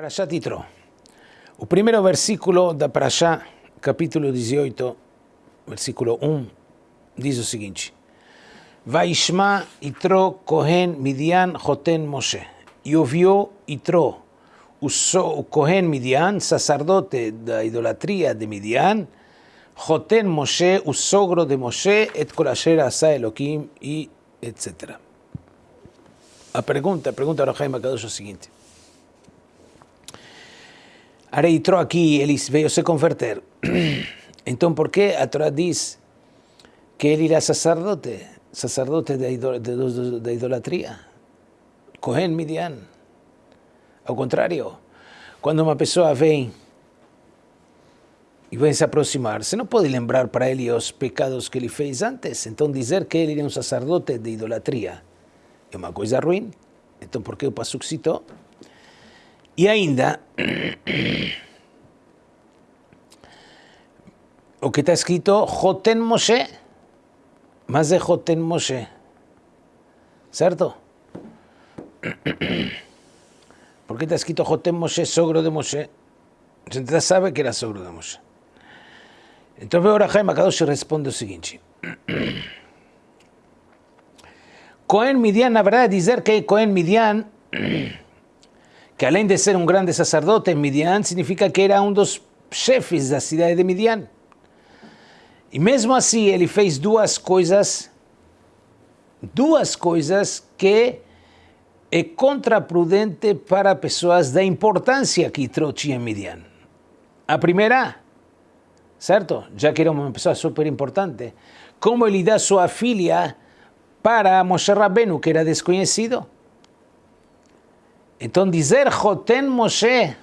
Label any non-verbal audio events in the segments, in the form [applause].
Parashá Titro. O primeiro versículo da Parashá, capítulo 18, versículo 1, diz o seguinte: Vaishma Itro Kohen Midian Joten Moshe. E ouviu Itro, o, so, o Kohen Midian, sacerdote da idolatria de Midian, Joten Moshe, o sogro de Moshe, et Kolasher Asa Elohim, e etc. A pergunta, a pergunta do Jaime Kadosh é o seguinte. Arei entrou aqui, ele veio se converter. [clears throat] Então, por que a Torá diz que ele era sacerdote, sacerdote da idolatria? Cohen Midian. Ao contrário, quando uma pessoa vem e vem se aproximar, você não pode lembrar para ele os pecados que ele fez antes. Então, dizer que ele era um sacerdote de idolatria é uma coisa ruim. Então, por que o Pasuk citou? E ainda, [clears throat] o que está escrito, Joten Moshe. Mas é Joten Moshe. Certo? Porque está escrito Joten Moshe, sogro de Moshe. Já sabe que era sogro de Moshe. Então, agora Jaime Akadosh responde o seguinte. Cohen [clears throat] Midian, na verdade, dizer que Cohen Midian [clears throat] que além de ser um grande sacerdote, Midian significa que era um dos chefes da cidade de Midian. E mesmo assim ele fez duas coisas, duas coisas que é contraprudente para pessoas da importância que tinha em Midian. A primeira, certo? Já que era uma pessoa super importante, como ele dá sua filha para Moshe Rabbeinu, que era desconhecido. Então dizer Joten Moshe,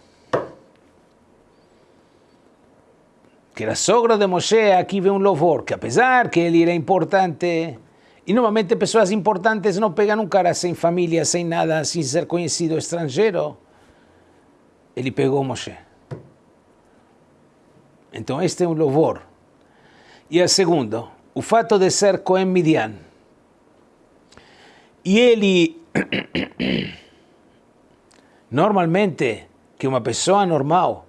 que era sogro de Moshe, aqui vem um louvor, que apesar que ele era importante, e normalmente pessoas importantes não pegam um cara sem família, sem nada, sem ser conhecido, estrangeiro, ele pegou Moshe. Então este é um louvor. E a segundo, o fato de ser Cohen Midian. E ele [clears throat] Normalmente, que uma pessoa normal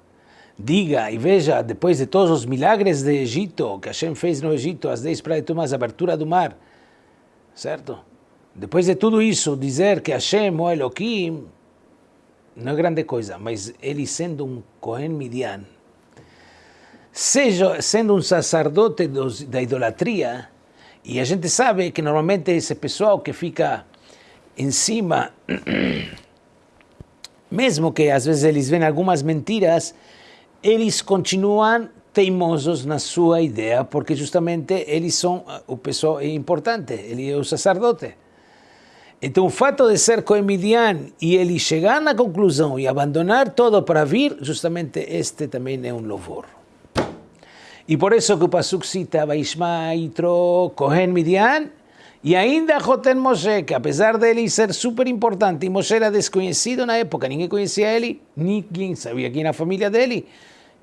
diga e veja, depois de todos os milagres de Egito, que Hashem fez no Egito, as dez praias a abertura do mar, certo? Depois de tudo isso, dizer que Hashem, o Elohim, não é grande coisa, mas ele sendo um Cohen Midian, seja, sendo um sacerdote dos, da idolatria, e a gente sabe que normalmente esse pessoal que fica em cima [clears throat] mesmo que às vezes eles veem algumas mentiras, eles continuam teimosos na sua ideia, porque justamente eles são o pessoal importante, ele é o sacerdote. Então o fato de ser coemidian e ele chegar na conclusão e abandonar todo para vir, justamente este também é um louvor. E por isso que o Pasuk cita Vaishma Itro Kohen Midian, e ainda Joten Moshe, que apesar dele ser super importante, e Moshe era desconhecido na época, ninguém conhecia ele, ninguém sabia quem era a família dele,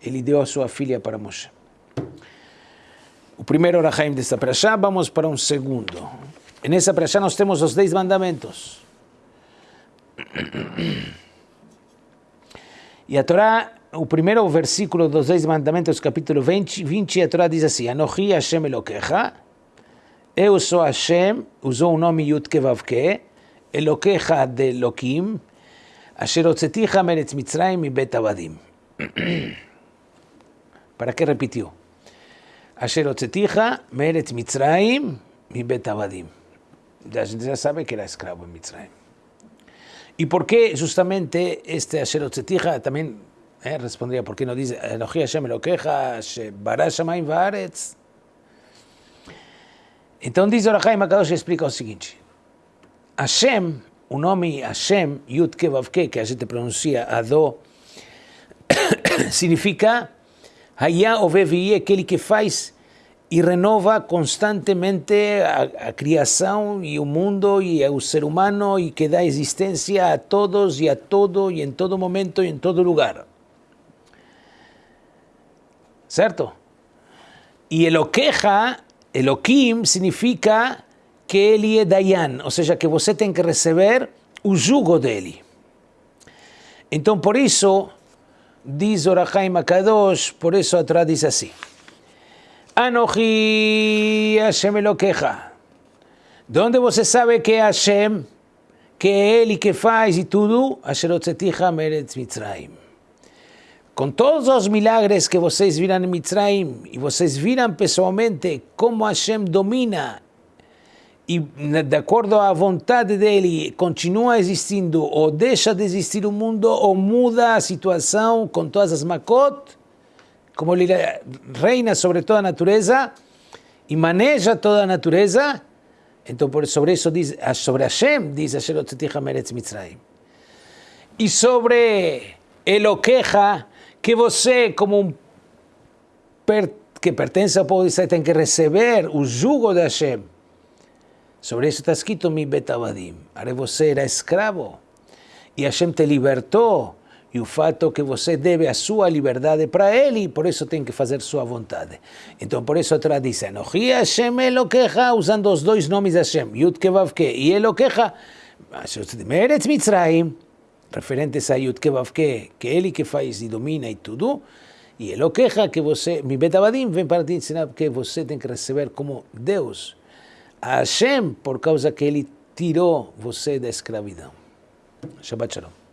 ele deu a sua filha para Moshe. O primeiro Rahaim desta praxá, vamos para um segundo. Nessa praxá nós temos os dez mandamentos. E a Torá, o primeiro versículo dos dez mandamentos, capítulo 20, 20 a Torá diz assim, Anohi Hashem Elokecha, eu sou Hashem, usou o nome Yud Kevavke, Elokecha de Elokim, Asher Otzeticha Meretz Mitzrayim mi Bet Avadim. Para que repetiu? Asher Otzeticha Meretz Mitzrayim mi Bet Avadim. A gente já sabe que era escravo em Mitzrayim. E por que justamente este Asher Otzeticha também eh, responderia, por que não diz Elohi Hashem Elokecha, Bara Shamayim Vaaretz, então diz Orachaim Akadosh explica o seguinte. Hashem, o nome Hashem, Yud Kevavke, que a gente pronuncia Adó, [coughs] significa Hayá Oveviye, aquele que faz e renova constantemente a, a, criação e o mundo e o ser humano e que dá existência a todos e a todo e em todo momento e em todo lugar. Certo? E Eloqueja Elohim significa que ele é Dayan, ou seja, que você tem que receber o jugo dele. Então, por isso, diz Orachaim Akadosh, por isso a Torá diz assim, Anohi Hashem Elokecha. De onde você sabe que é Hashem, que é Ele que faz e tudo? Asherotzeticha Meretz Mitzrayim. Com todos os milagres que vocês viram em Mitzrayim, e vocês viram pessoalmente como Hashem domina e de acordo à vontade dele continua existindo ou deixa de existir o mundo ou muda a situação com todas as makot, como ele reina sobre toda a natureza e maneja toda a natureza, então sobre isso diz, sobre Hashem diz Meretz Mitzrayim. E sobre Eloqueja, que você, como um per, que pertence ao povo de Israel, tem que receber o jugo de Hashem. Sobre isso está escrito mi betavadim. Are você era escravo e Hashem te libertou e o fato que você deve a sua liberdade para ele e por isso tem que fazer sua vontade. Então por isso a Torá diz Anohi Hashem Elokecha, usando os dois nomes de Hashem, Yud Kevavke e Elokecha, Meretz Mitzrayim, referentes a Yud Kevavke, que ele que faz e domina e tudo, e ele queja que você, mi betabadim, vem para te ensinar que você tem que receber como Deus, a Hashem, por causa que ele tirou você da escravidão. Shabbat Shalom.